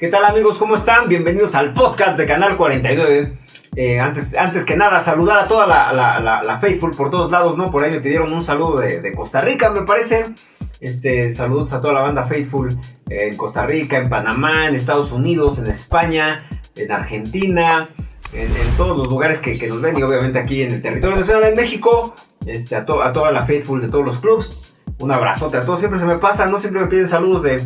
¿Qué tal amigos? ¿Cómo están? Bienvenidos al podcast de Canal 49. Eh, antes, antes que nada, saludar a toda la, Faithful por todos lados, ¿no? Por ahí me pidieron un saludo de, Costa Rica, me parece. Este, saludos a toda la banda Faithful en Costa Rica, en Panamá, en Estados Unidos, en España, en Argentina, en, todos los lugares que, nos ven y obviamente aquí en el territorio nacional en México. Este, a, a toda la Faithful de todos los clubs un abrazote a todos. Siempre se me pasa, no siempre me piden saludos de,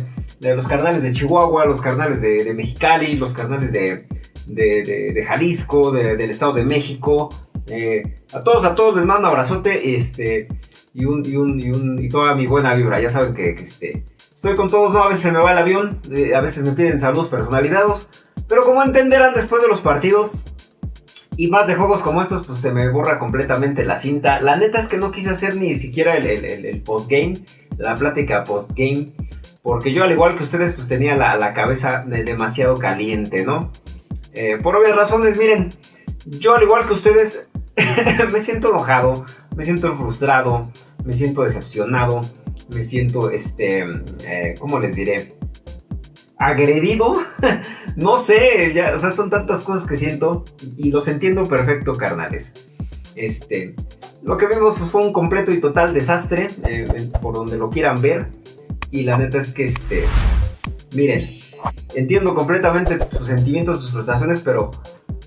los carnales de Chihuahua, los carnales de, Mexicali, los carnales de, de Jalisco, del Estado de México. Eh, a todos, a todos les mando un abrazote este, y, un, y, un, y, un, y toda mi buena vibra. Ya saben que, este, estoy con todos, ¿no? A veces se me va el avión, eh, a veces me piden saludos personalizados. Pero como entenderán después de los partidos, y más de juegos como estos, pues se me borra completamente la cinta. La neta es que no quise hacer ni siquiera el, el, postgame, la plática postgame. Porque yo, al igual que ustedes, pues tenía la, cabeza demasiado caliente, ¿no? Eh, por obvias razones, miren, yo al igual que ustedes, me siento enojado, me siento frustrado, me siento decepcionado, me siento, este, eh, ¿cómo les diré? agredido. no sé, ya, son tantas cosas que siento y los entiendo perfecto, carnales. Este, lo que vimos pues, fue un completo y total desastre, eh, por donde lo quieran ver. Y la neta es que, este, miren, entiendo completamente sus sentimientos, sus frustraciones, pero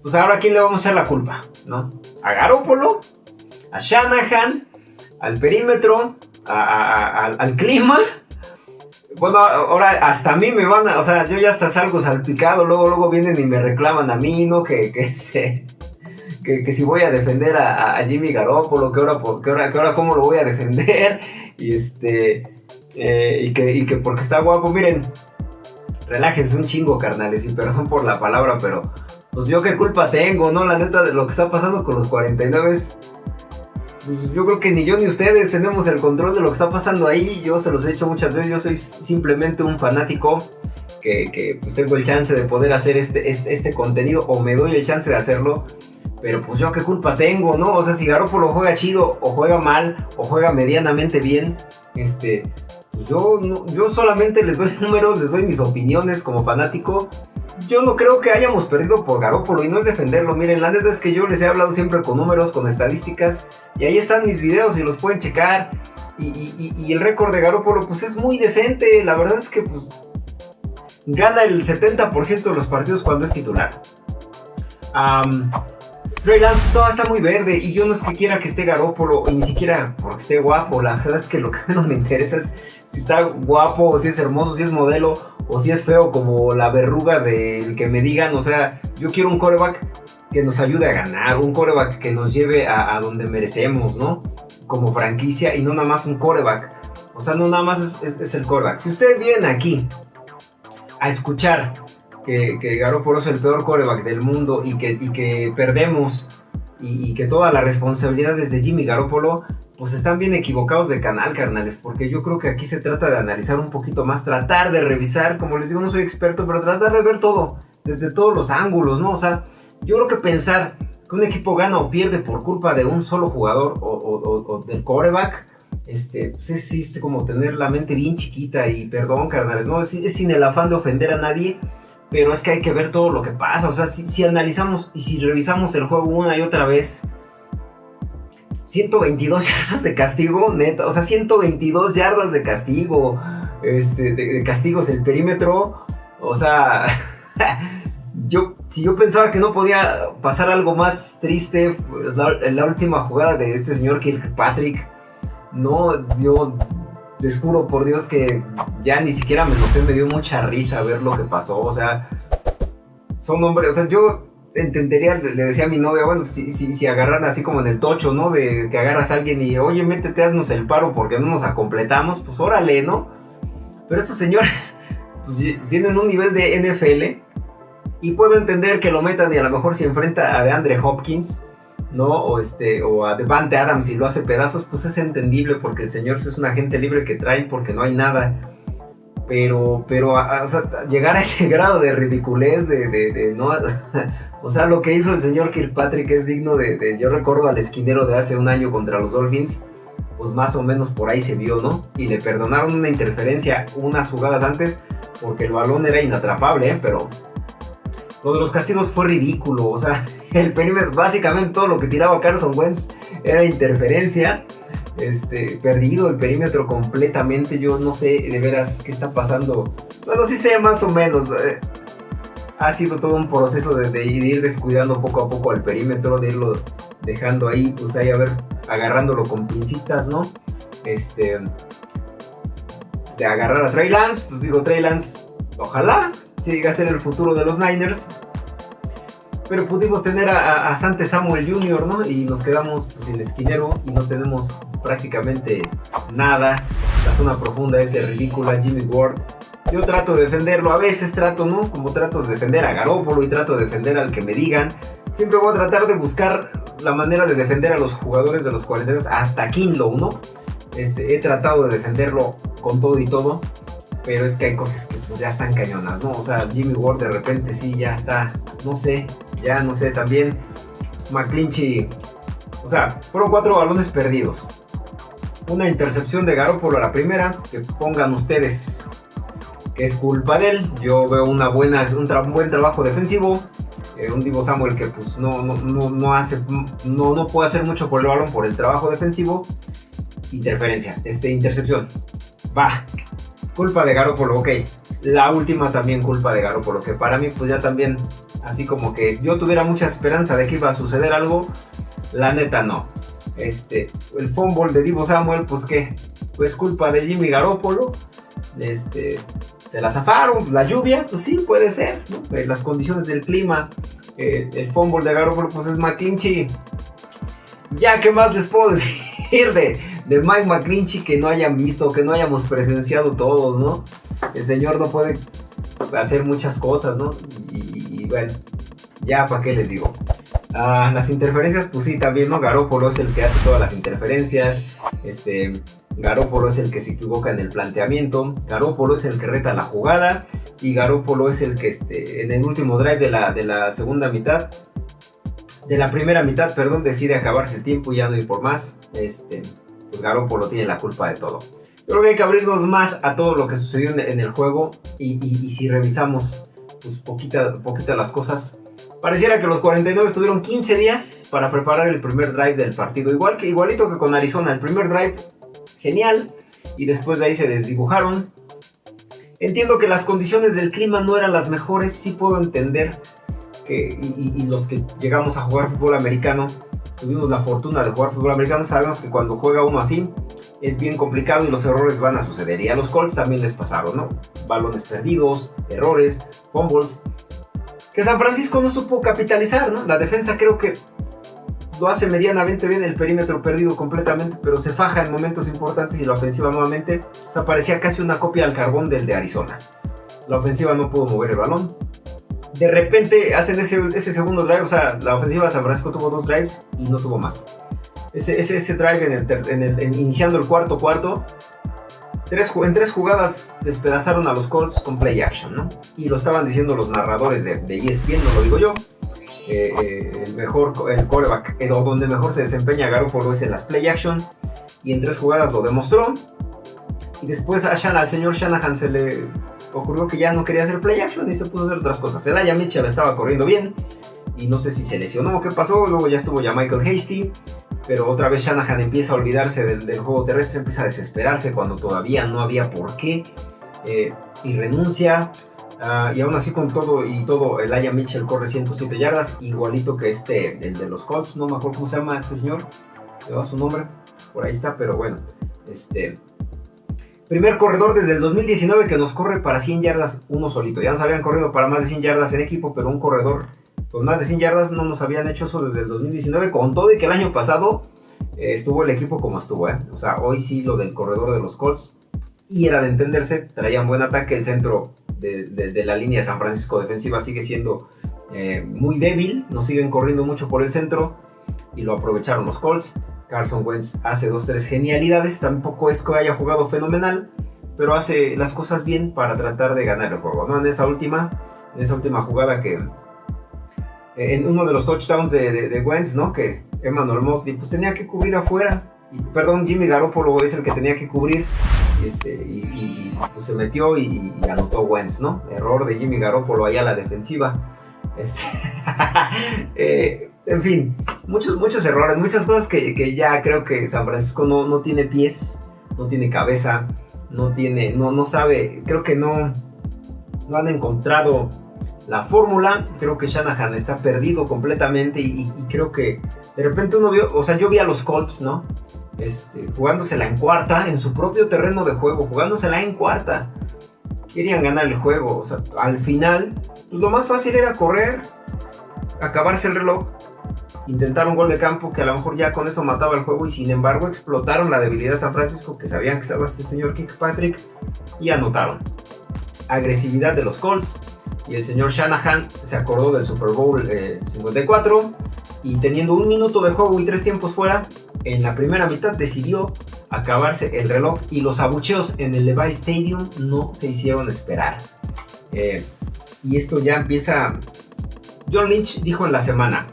pues ahora a quién le vamos a echar la culpa, ¿no? ¿A Garópolo? ¿A Shanahan? ¿Al perímetro? ¿Al clima? Bueno, ahora hasta a mí me van a, o sea, yo ya hasta salgo salpicado, luego, luego vienen y me reclaman a mí, ¿no? Que, que este, que, si voy a defender a, Jimmy Garoppolo, que que ahora, que ahora cómo lo voy a defender, y este, eh, y, que, y que porque está guapo, miren, relájense un chingo, carnales, y perdón por la palabra, pero pues yo qué culpa tengo, ¿no? La neta de lo que está pasando con los 49 es pues, yo creo que ni yo ni ustedes tenemos el control de lo que está pasando ahí. Yo se los he dicho muchas veces, yo soy simplemente un fanático que, pues tengo el chance de poder hacer este, este, este, contenido o me doy el chance de hacerlo. Pero pues yo qué culpa tengo, ¿no? O sea, si Garoppolo juega chido o juega mal o juega medianamente bien, este, pues yo, yo solamente les doy números, les doy mis opiniones como fanático yo no creo que hayamos perdido por Garópolo y no es defenderlo. Miren, la neta es que yo les he hablado siempre con números, con estadísticas y ahí están mis videos y los pueden checar. Y, el récord de Garópolo pues es muy decente. La verdad es que pues gana el 70% de los partidos cuando es titular. Trey Lance pues, está muy verde y yo no es que quiera que esté Garópolo ni siquiera porque esté guapo. La verdad es que lo que menos me interesa es si está guapo, o si es hermoso, si es modelo o si es feo como la verruga del que me digan. O sea, yo quiero un coreback que nos ayude a ganar, un coreback que nos lleve a, donde merecemos, ¿no? Como franquicia y no nada más un coreback. O sea, no nada más es, el coreback. Si ustedes vienen aquí a escuchar que, que Garoppolo es el peor coreback del mundo y que, que perdemos y, y, que toda la responsabilidad es de Jimmy Garoppolo, pues están bien equivocados de canal, carnales, porque yo creo que aquí se trata de analizar un poquito más, tratar de revisar, como les digo, no soy experto, pero tratar de ver todo, desde todos los ángulos, ¿no? O sea, yo creo que pensar que un equipo gana o pierde por culpa de un solo jugador o, del coreback, este, pues es, como tener la mente bien chiquita y perdón, carnales, no, es, sin el afán de ofender a nadie, pero es que hay que ver todo lo que pasa, o sea, si, si analizamos y si revisamos el juego una y otra vez, 122 yardas de castigo, neta. O sea, 122 yardas de castigo. Este, de, castigos el perímetro. O sea, yo, si yo pensaba que no podía pasar algo más triste, pues la, la última jugada de este señor Kirkpatrick, no, yo les juro por Dios que ya ni siquiera me noté, me dio mucha risa ver lo que pasó. O sea, son hombres, o sea, yo entendería, le decía a mi novia, bueno, si, si, si agarran así como en el tocho, ¿no? De que agarras a alguien y, oye, métete, haznos el paro porque no nos acompletamos, pues órale, ¿no? Pero estos señores, pues tienen un nivel de NFL y puedo entender que lo metan y a lo mejor si enfrenta a DeAndre Hopkins, ¿no? O, este, o a Devante Adams y lo hace pedazos, pues es entendible porque el señor es un agente libre que trae porque no hay nada pero, pero, o sea, llegar a ese grado de ridiculez, de, de, no, o sea, lo que hizo el señor Kirkpatrick es digno de, yo recuerdo al esquinero de hace un año contra los Dolphins, pues más o menos por ahí se vio, ¿no? Y le perdonaron una interferencia unas jugadas antes, porque el balón era inatrapable, ¿eh? pero lo de los castigos fue ridículo. O sea, el perímetro, básicamente todo lo que tiraba Carson Wentz era interferencia. Este, perdido el perímetro completamente. Yo no sé de veras qué está pasando. Bueno, sí sé más o menos. Eh, ha sido todo un proceso de, ir descuidando poco a poco al perímetro, de irlo dejando ahí, pues ahí a ver, agarrándolo con pincitas, ¿no? Este, de agarrar a Trey Lance, pues digo, Trey Lance, ojalá siga a ser el futuro de los Niners. Pero pudimos tener a, a, Sante Samuel Jr., ¿no? Y nos quedamos pues, sin esquinero y no tenemos prácticamente nada. La zona profunda es ridícula. Jimmy Ward yo trato de defenderlo, a veces trato, ¿no? Como trato de defender a Garópolo y trato de defender al que me digan. Siempre voy a tratar de buscar la manera de defender a los jugadores de los 42 hasta Kinlow, ¿no? Este, he tratado de defenderlo con todo y todo, pero es que hay cosas que pues, ya están cañonas, ¿no? O sea, Jimmy Ward de repente sí ya está, no sé, ya no sé, también McClinchy, o sea, fueron cuatro balones perdidos. Una intercepción de Garoppolo a la primera, que pongan ustedes que es culpa de él. Yo veo una buena, un, buen trabajo defensivo. Eh, un Divo Samuel que pues no, no, no, hace, no, no puede hacer mucho por el balón por el trabajo defensivo. Interferencia, este, intercepción. Va, culpa de Garoppolo, ok. La última también culpa de Garoppolo, que para mí pues ya también, así como que yo tuviera mucha esperanza de que iba a suceder algo, la neta no. Este, el fumble de Divo Samuel, pues que, pues culpa de Jimmy Garoppolo. Este, se la zafaron, la lluvia, pues sí, puede ser, eh, las condiciones del clima, eh, el fumble de Garoppolo, pues es McClinchy. Ya, ¿qué más les puedo decir de, de Mike McClinchy que no hayan visto, que no hayamos presenciado todos, ¿no? El señor no puede hacer muchas cosas, ¿no? Y, bueno, ya, ¿para qué les digo? Ah, las interferencias, pues sí, también, ¿no? Garoppolo es el que hace todas las interferencias. Este, Garópolo es el que se equivoca en el planteamiento, Garópolo es el que reta la jugada y Garópolo es el que este, en el último drive de la, de la segunda mitad, de la primera mitad, perdón, decide acabarse el tiempo y ya no ir por más. Este, pues Garópolo tiene la culpa de todo. creo que hay que abrirnos más a todo lo que sucedió en, el juego y, si revisamos pues poquita, las cosas, Pareciera que los 49 tuvieron 15 días para preparar el primer drive del partido. Igual que igualito que con Arizona, el primer drive genial. Y después de ahí se desdibujaron. Entiendo que las condiciones del clima no eran las mejores, sí puedo entender que y, los que llegamos a jugar fútbol americano, tuvimos la fortuna de jugar fútbol americano, sabemos que cuando juega uno así es bien complicado y los errores van a suceder. Y a los Colts también les pasaron, ¿no? Balones perdidos, errores, fumbles, que San Francisco no supo capitalizar, ¿no? La defensa creo que lo hace medianamente bien, el perímetro perdido completamente, pero se faja en momentos importantes y la ofensiva nuevamente, o parecía casi una copia al carbón del de Arizona. La ofensiva no pudo mover el balón. De repente hacen ese, ese segundo drive, o sea, la ofensiva de San Francisco tuvo dos drives y no tuvo más. Ese, ese, ese drive en el, en iniciando el cuarto cuarto, tres, en tres jugadas despedazaron a los Colts con play action, ¿no? Y lo estaban diciendo los narradores de, de ESPN, no lo digo yo. Eh, eh, el mejor, el coreback, eh, donde mejor se desempeña Garoppolo es en las play action, y en tres jugadas lo demostró. Y después a al señor Shanahan se le ocurrió que ya no quería hacer play action y se puso a hacer otras cosas. El Aya Mitchell estaba corriendo bien, y no sé si se lesionó o qué pasó, luego ya estuvo ya Michael Hasty, pero otra vez Shanahan empieza a olvidarse del, juego terrestre, empieza a desesperarse cuando todavía no había por qué, y renuncia. Ah, y aún así con todo y todo, el Aya Mitchell corre 107 yardas, igualito que este, el de los Colts, no me acuerdo cómo se llama este señor, le su nombre, por ahí está, pero bueno, este... Primer corredor desde el 2019 que nos corre para 100 yardas uno solito. Ya nos habían corrido para más de 100 yardas en equipo, pero un corredor con más de 100 yardas no nos habían hecho eso desde el 2019, con todo y que el año pasado eh, estuvo el equipo como estuvo. ¿eh? O sea, hoy sí lo del corredor de los Colts. Y era de entenderse, traían buen ataque, el centro de, la línea de San Francisco defensiva sigue siendo eh, muy débil, no siguen corriendo mucho por el centro y lo aprovecharon los Colts. Carson Wentz hace dos, tres genialidades, tampoco es que haya jugado fenomenal, pero hace las cosas bien para tratar de ganar el juego. ¿no? En esa última, en esa última jugada que en uno de los touchdowns de, Wentz, ¿no? Que Emmanuel Mosley pues tenía que cubrir afuera. Y, perdón, Jimmy Garoppolo es el que tenía que cubrir este, y, pues, se metió y, anotó Wentz, ¿no? Error de Jimmy Garoppolo allá a la defensiva. Este, eh, en fin, muchos, muchos errores, muchas cosas que, ya creo que San Francisco no, no, tiene pies, no tiene cabeza, no tiene, no, no sabe, creo que no, no han encontrado la fórmula. Creo que Shanahan está perdido completamente y, y, creo que de repente uno vio, o sea, yo vi a los Colts, ¿no? Este, jugándosela en cuarta, en su propio terreno de juego, jugándosela en cuarta. Querían ganar el juego, o sea, al final, pues lo más fácil era correr, acabarse el reloj, intentar un gol de campo que a lo mejor ya con eso mataba el juego y sin embargo explotaron la debilidad de San Francisco que sabían que estaba este señor Kirkpatrick y anotaron. Agresividad de los Colts y el señor Shanahan se acordó del Super Bowl 54 eh, y teniendo un minuto de juego y tres tiempos fuera, en la primera mitad decidió acabarse el reloj y los abucheos en el Levi Stadium no se hicieron esperar. Eh, y esto ya empieza... John Lynch dijo en la semana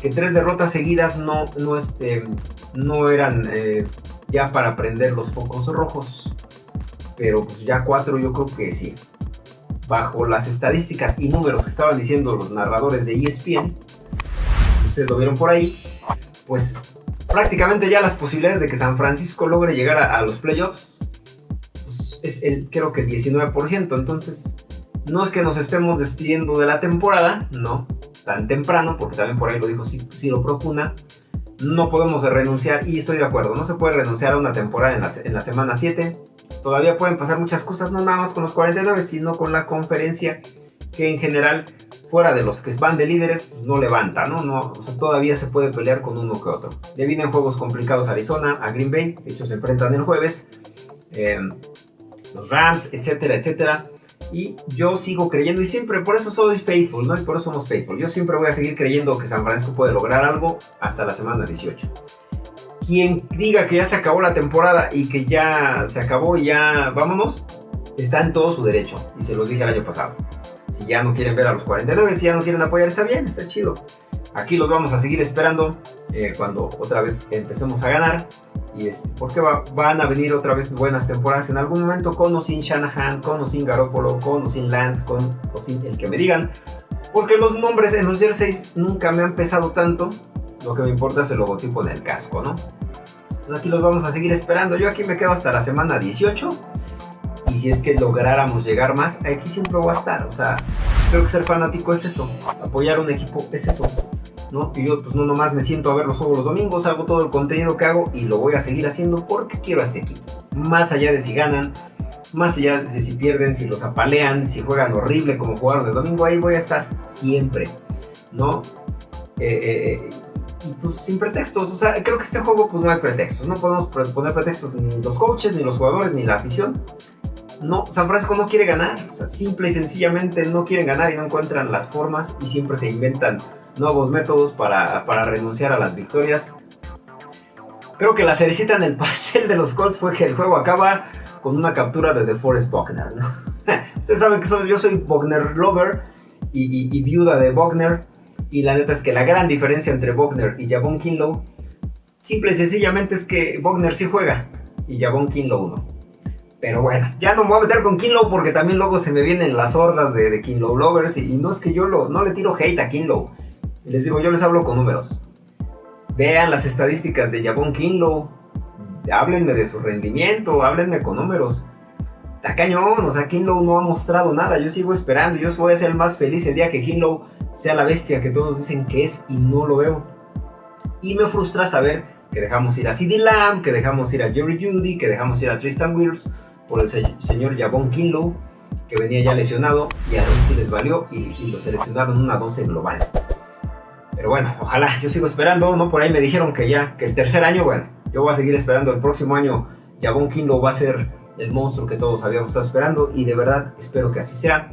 que tres derrotas seguidas no, no, este, no eran eh, ya para prender los focos rojos. Pero pues ya cuatro yo creo que sí. Bajo las estadísticas y números que estaban diciendo los narradores de ESPN, si ustedes lo vieron por ahí, pues prácticamente ya las posibilidades de que San Francisco logre llegar a, los playoffs pues, es el, creo que el 19%. Entonces, no es que nos estemos despidiendo de la temporada, no, tan temprano, porque también por ahí lo dijo Ciro Procuna. No podemos renunciar, y estoy de acuerdo, no se puede renunciar a una temporada en la, en la semana 7. Todavía pueden pasar muchas cosas, no nada más con los 49, sino con la conferencia, que en general fuera de los que van de líderes, pues no levanta, ¿no? no todavía se puede pelear con uno que otro. Le vienen juegos complicados a Arizona, a Green Bay, de hecho se enfrentan el jueves, em, los Rams, etcétera, etcétera. Y yo sigo creyendo, y siempre, por eso soy faithful, ¿no? Y por eso somos faithful. Yo siempre voy a seguir creyendo que San Francisco puede lograr algo hasta la semana 18. Quien diga que ya se acabó la temporada y que ya se acabó y ya vámonos, está en todo su derecho. Y se los dije el año pasado. Si ya no quieren ver a los 49, si ya no quieren apoyar, está bien, está chido. Aquí los vamos a seguir esperando eh, cuando otra vez empecemos a ganar. Y este, porque van a venir otra vez buenas temporadas en algún momento con o sin Shanahan, con o sin Garoppolo, con o sin Lance, con o sin el que me digan. Porque los nombres en los jerseys nunca me han pesado tanto. Lo que me importa es el logotipo en el casco, ¿no? Entonces aquí los vamos a seguir esperando. Yo aquí me quedo hasta la semana 18 y si es que lográramos llegar más, aquí siempre voy a estar. O sea, creo que ser fanático es eso, apoyar un equipo es eso. Y yo pues no nomás me siento a ver los los domingos, hago todo el contenido que hago y lo voy a seguir haciendo porque quiero a este equipo. Más allá de si ganan, más allá de si pierden, si los apalean, si juegan horrible como jugaron el domingo, ahí voy a estar siempre, ¿no? Eh, eh, y pues sin pretextos, o sea, creo que este juego pues no hay pretextos, no podemos poner pretextos ni los coaches, ni los jugadores, ni la afición no, San Francisco no quiere ganar. O sea, simple y sencillamente no quieren ganar y no encuentran las formas y siempre se inventan nuevos métodos para, renunciar a las victorias. Creo que la cerecita en el pastel de los Colts fue que el juego acaba con una captura de DeForest Buckner. Ustedes saben que yo soy Buckner lover y, viuda de Buckner. Y la neta es que la gran diferencia entre Buckner y Javon Kinlow, simple y sencillamente es que Buckner sí juega y Javon Kinlow no. Pero bueno, ya no me voy a meter con Kinlow porque también luego se me vienen las hordas de, de Kinlow lovers y, no es que yo no le tiro hate a Kinlow. Les digo, yo les hablo con números. Vean las estadísticas de Javon Kinlow. Háblenme de su rendimiento, háblenme con números. Está cañón, o sea, Kinlow no ha mostrado nada. Yo sigo esperando, yo voy a ser el más feliz el día que Kinlow sea la bestia que todos dicen que es y no lo veo. Y me frustra saber que dejamos ir a CD Lamb, que dejamos ir a Jerry Judy, que dejamos ir a Tristan Wills por el señor Javon Kinlow, que venía ya lesionado y a ver si les valió y, lo seleccionaron una 12 global. Pero bueno, ojalá, yo sigo esperando, ¿no? Por ahí me dijeron que ya, que el tercer año, bueno, yo voy a seguir esperando, el próximo año Javon Kinlow va a ser el monstruo que todos habíamos estado esperando y de verdad espero que así sea.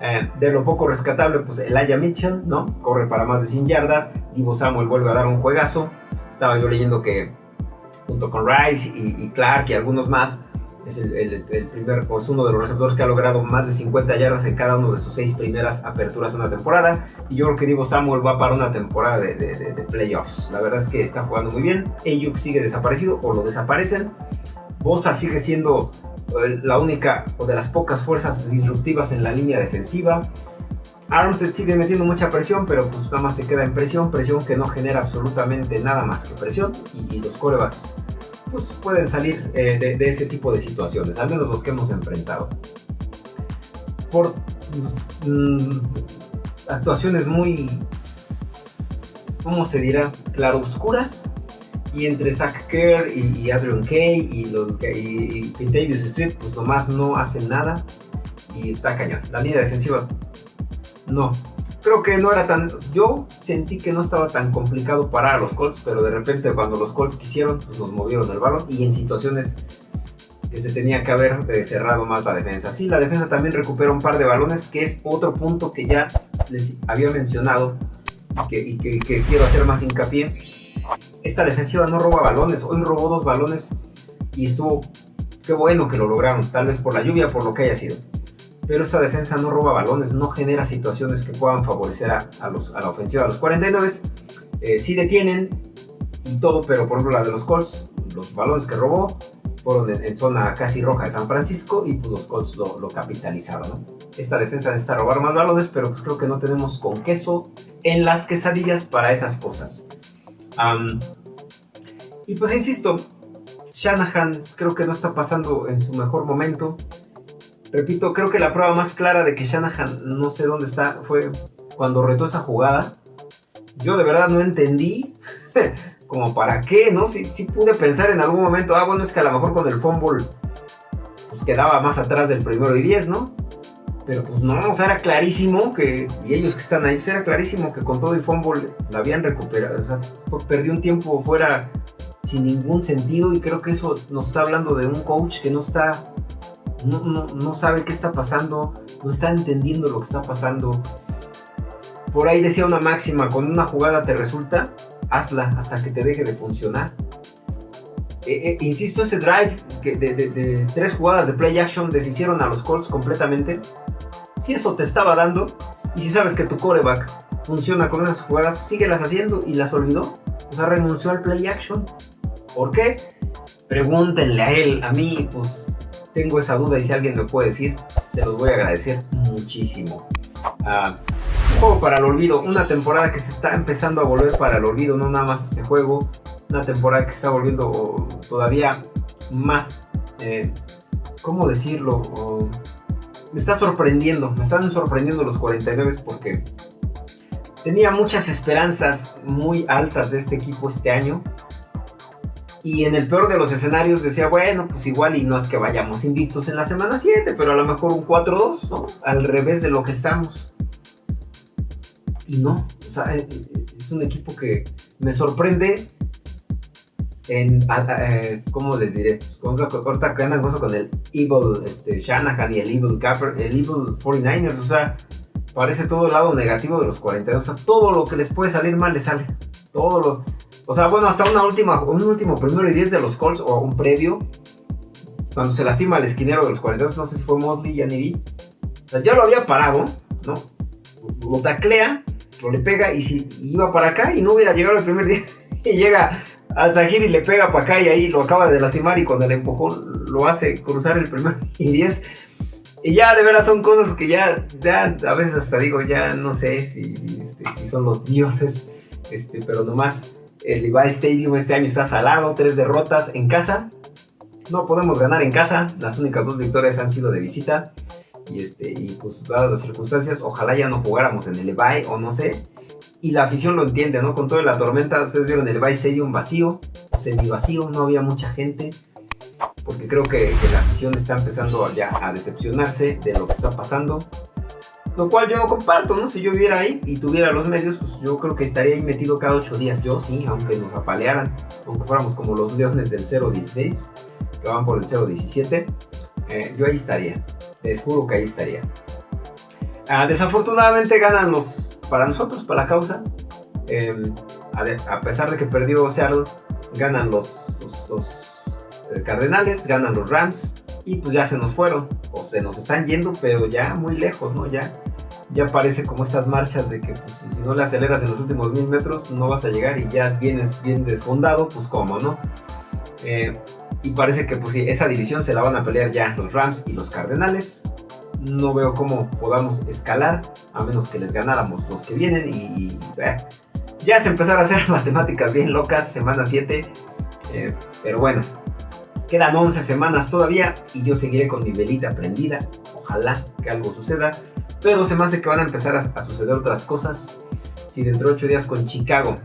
Eh, de lo poco rescatable, pues el Aya Mitchell, ¿no? Corre para más de 100 yardas. Divo Samuel vuelve a dar un juegazo. Estaba yo leyendo que junto con Rice y Clark y algunos más, es el, primer, o es uno de los receptores que ha logrado más de 50 yardas en cada uno de sus seis primeras aperturas de una temporada. Y yo creo que Divo Samuel va para una temporada de, playoffs. La verdad es que está jugando muy bien. Ayuk sigue desaparecido o lo desaparecen. Bosa sigue siendo la única o de las pocas fuerzas disruptivas en la línea defensiva. Armstead sigue metiendo mucha presión, pero pues nada más se queda en presión, presión que no genera absolutamente nada más que presión y, los corebacks pues pueden salir eh, de, ese tipo de situaciones, al menos los que hemos enfrentado. Por pues, mm, actuaciones muy, ¿cómo se dirá? Claroscuras. Y entre Zach Kerr y, Adrian Kay y, lo, y, Davis Street, pues nomás no hacen nada. Y está cañón. La línea defensiva no. Creo que no era tan. Yo sentí que no estaba tan complicado parar a los Colts, pero de repente cuando los Colts quisieron, pues nos movieron el balón y en situaciones que se tenía que haber eh, cerrado más la defensa. Sí, la defensa también recupera un par de balones, que es otro punto que ya les había mencionado y que, que quiero hacer más hincapié. Esta defensiva no roba balones, hoy robó dos balones y estuvo. Qué bueno que lo lograron, tal vez por la lluvia, por lo que haya sido pero esta defensa no roba balones, no genera situaciones que puedan favorecer a, los, a la ofensiva. Los 49 eh, sí detienen y todo, pero por ejemplo la de los Colts, los balones que robó fueron en, zona casi roja de San Francisco y pues los Colts lo, capitalizaron. Esta defensa necesita robar más balones, pero pues creo que no tenemos con queso en las quesadillas para esas cosas. y pues insisto, Shanahan creo que no está pasando en su mejor momento. Repito, creo que la prueba más clara de que Shanahan no sé dónde está fue cuando retó esa jugada. Yo de verdad no entendí como para qué, ¿no? Sí, sí pude pensar en algún momento, ah, bueno, es que a lo mejor con el fumble pues quedaba más atrás del primero y diez, ¿no? Pero pues no, o sea, era clarísimo que, y ellos que están ahí, pues era clarísimo que con todo el fumble la habían recuperado, o sea, perdió un tiempo fuera sin ningún sentido y creo que eso nos está hablando de un coach que no está no, sabe qué está pasando, no está entendiendo lo que está pasando. Por ahí decía una máxima, cuando una jugada te resulta, hazla hasta que te deje de funcionar. Eh, eh, insisto, ese drive que de, tres jugadas de play action deshicieron a los Colts completamente. Si eso te estaba dando, y si sabes que tu coreback funciona con esas jugadas, síguelas haciendo y las olvidó. O sea, renunció al play action. ¿Por qué? Pregúntenle a él, a mí, pues tengo esa duda y si alguien me puede decir, se los voy a agradecer muchísimo. Uh, un juego para el olvido, una temporada que se está empezando a volver para el olvido, no nada más este juego, una temporada que se está volviendo todavía más, eh, ¿cómo decirlo? me está sorprendiendo, me están sorprendiendo los 49 porque tenía muchas esperanzas muy altas de este equipo este año y en el peor de los escenarios decía, bueno, pues igual y no es que vayamos invictos en la semana 7, pero a lo mejor un 4-2, ¿no? Al revés de lo que estamos. Y no, o sea, eh, es un equipo que me sorprende en, eh, ¿cómo les diré? Pues corta que andan con el Evil este, Shanahan y el Evil Capper, el Evil 49ers, o sea, parece todo el lado negativo de los 42, o sea, todo lo que les puede salir mal les sale, todo lo o sea, bueno, hasta una última, un último primero y 10 de los Colts o un previo. Cuando se lastima el esquinero de los 42, no sé si fue Mosley, ya ni vi. O sea, ya lo había parado, ¿no? Lo taclea, lo le pega y si iba para acá y no hubiera llegado el primer día y llega al Zahir y le pega para acá y ahí lo acaba de lastimar y cuando le empujó lo hace cruzar el primer y 10. Y ya de veras son cosas que ya, ya a veces hasta digo, ya no sé si, este, si son los dioses, este, pero nomás el Levi Stadium este año está salado, tres derrotas en casa. No podemos ganar en casa, las únicas dos victorias han sido de visita. Y, este, y pues dadas las circunstancias, ojalá ya no jugáramos en el Levi o no sé. Y la afición lo entiende, ¿no? Con toda la tormenta, ustedes vieron el Levi Stadium vacío, semi vacío, no había mucha gente. Porque creo que, la afición está empezando ya a decepcionarse de lo que está pasando. Lo cual yo no comparto, ¿no? Si yo viviera ahí y tuviera los medios, pues yo creo que estaría ahí metido cada ocho días. Yo sí, aunque nos apalearan, aunque fuéramos como los leones del 016, que van por el 017, eh, yo ahí estaría. Les juro que ahí estaría. Ah, desafortunadamente ganan los, para nosotros, para la causa. Em, a, pesar de que perdió Seattle, ganan los, los, Cardenales, ganan los Rams y pues ya se nos fueron o se nos están yendo, pero ya muy lejos, ¿no? Ya ya parece como estas marchas de que pues, si no le aceleras en los últimos mil metros no vas a llegar y ya vienes bien desfondado, pues cómo, ¿no? Eh, Y parece que pues sí, esa división se la van a pelear ya los Rams y los Cardenales. No veo cómo podamos escalar, a menos que les ganáramos los que vienen. Y, eh, ya se empezaron a hacer matemáticas bien locas, semana 7. Eh, pero bueno, quedan 11 semanas todavía y yo seguiré con mi velita prendida. Ojalá que algo suceda. Pero se me hace que van a empezar a, suceder otras cosas. Si dentro de 8 días con Chicago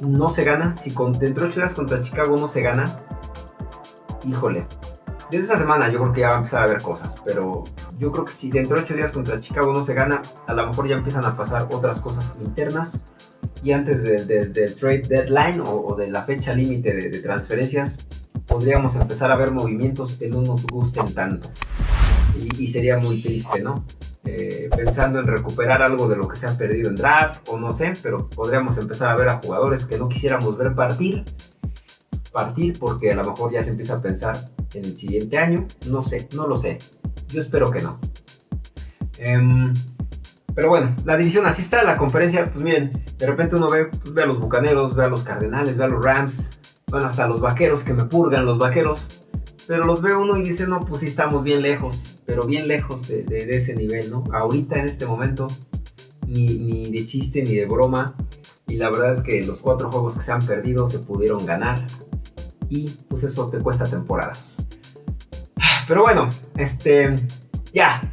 no se gana, si con, dentro de 8 días contra Chicago no se gana, híjole. Desde esta semana yo creo que ya va a empezar a haber cosas, pero yo creo que si dentro de 8 días contra Chicago no se gana, a lo mejor ya empiezan a pasar otras cosas internas y antes del trade deadline o, de la fecha límite de, transferencias, podríamos empezar a ver movimientos que no nos gusten tanto. y sería muy triste, ¿no? Eh, pensando en recuperar algo de lo que se ha perdido en draft o no sé, pero podríamos empezar a ver a jugadores que no quisiéramos ver partir, partir porque a lo mejor ya se empieza a pensar en el siguiente año, no sé, no lo sé, yo espero que no. Em, pero bueno, la división así está, la conferencia, pues miren, de repente uno ve, pues ve a los Bucaneros, ve a los Cardenales, ve a los Rams, bueno, hasta los Vaqueros que me purgan los Vaqueros, pero los ve uno y dice, no, pues sí estamos bien lejos, pero bien lejos de, ese nivel, ¿no? Ahorita en este momento, ni, de chiste ni de broma. Y la verdad es que los cuatro juegos que se han perdido se pudieron ganar. Y pues eso te cuesta temporadas. Pero bueno, este, ya.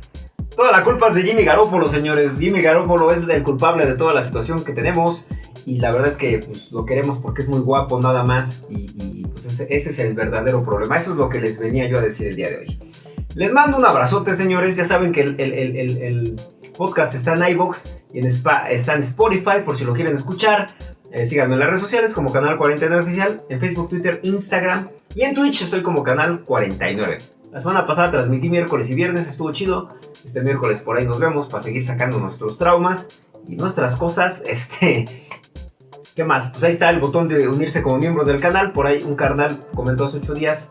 Toda la culpa es de Jimmy Garoppolo, señores. Jimmy Garoppolo es el culpable de toda la situación que tenemos. Y la verdad es que pues, lo queremos porque es muy guapo, nada más. Y, pues ese, es el verdadero problema. Eso es lo que les venía yo a decir el día de hoy. Les mando un abrazote, señores. Ya saben que el, podcast está en iBox y en está en Spotify por si lo quieren escuchar. Eh, síganme en las redes sociales como Canal 49 Oficial, en Facebook, Twitter, Instagram y en Twitch estoy como Canal 49. La semana pasada transmití miércoles y viernes, estuvo chido. Este miércoles por ahí nos vemos para seguir sacando nuestros traumas y nuestras cosas. Este, ¿Qué más? Pues ahí está el botón de unirse como miembros del canal. Por ahí un carnal comentó hace 8 días.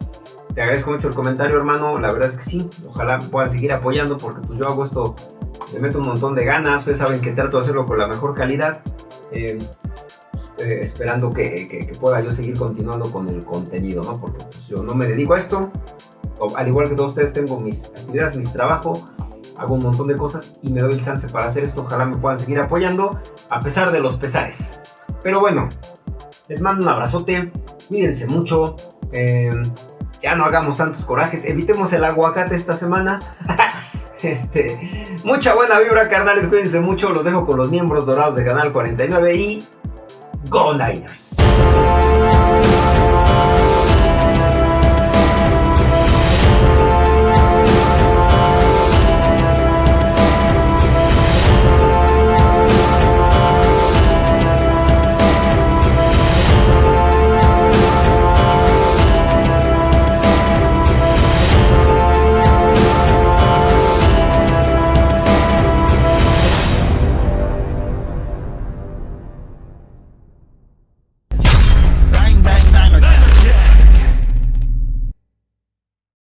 Te agradezco mucho el comentario, hermano. La verdad es que sí. Ojalá puedan seguir apoyando porque pues yo hago esto, le meto un montón de ganas. Ustedes saben que trato de hacerlo con la mejor calidad. Eh, eh, esperando que, pueda yo seguir continuando con el contenido, ¿no? Porque pues, yo no me dedico a esto. al igual que todos ustedes, tengo mis actividades, mis trabajos hago un montón de cosas y me doy el chance para hacer esto. Ojalá me puedan seguir apoyando a pesar de los pesares. Pero bueno, les mando un abrazote, cuídense mucho, em, ya no hagamos tantos corajes, evitemos el aguacate esta semana. este, mucha buena vibra, carnales, cuídense mucho, los dejo con los miembros dorados de Canal 49 y Go Niners.